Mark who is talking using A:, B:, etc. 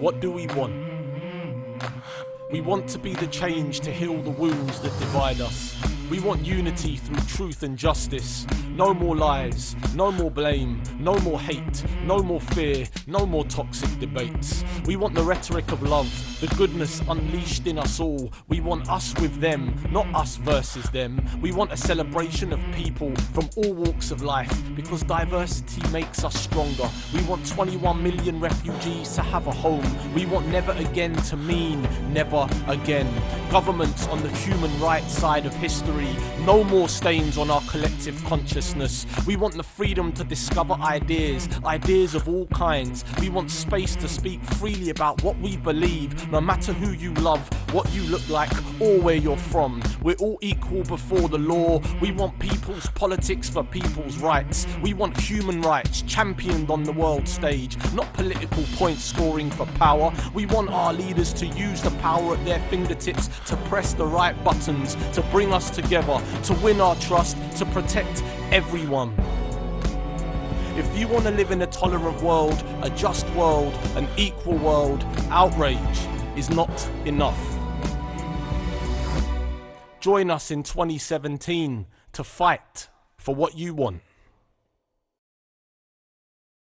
A: What do we want? We want to be the change to heal the wounds that divide us. We want unity through truth and justice. No more lies, no more blame, no more hate, no more fear, no more toxic debates. We want the rhetoric of love, the goodness unleashed in us all. We want us with them, not us versus them. We want a celebration of people from all walks of life because diversity makes us stronger. We want 21 million refugees to have a home. We want never again to mean never again. Governments on the human rights side of history, no more stains on our collective consciousness. We want the freedom to discover ideas, ideas of all kinds. We want space to speak freely about what we believe, no matter who you love, what you look like, or where you're from. We're all equal before the law. We want people's politics for people's rights. We want human rights championed on the world stage, not political point scoring for power. We want our leaders to use the power at their fingertips to press the right buttons, to bring us together, to win our trust, to protect everyone. If you want to live in a tolerant world, a just world, an equal world, outrage is not enough. Join us in 2017 to fight for what you want.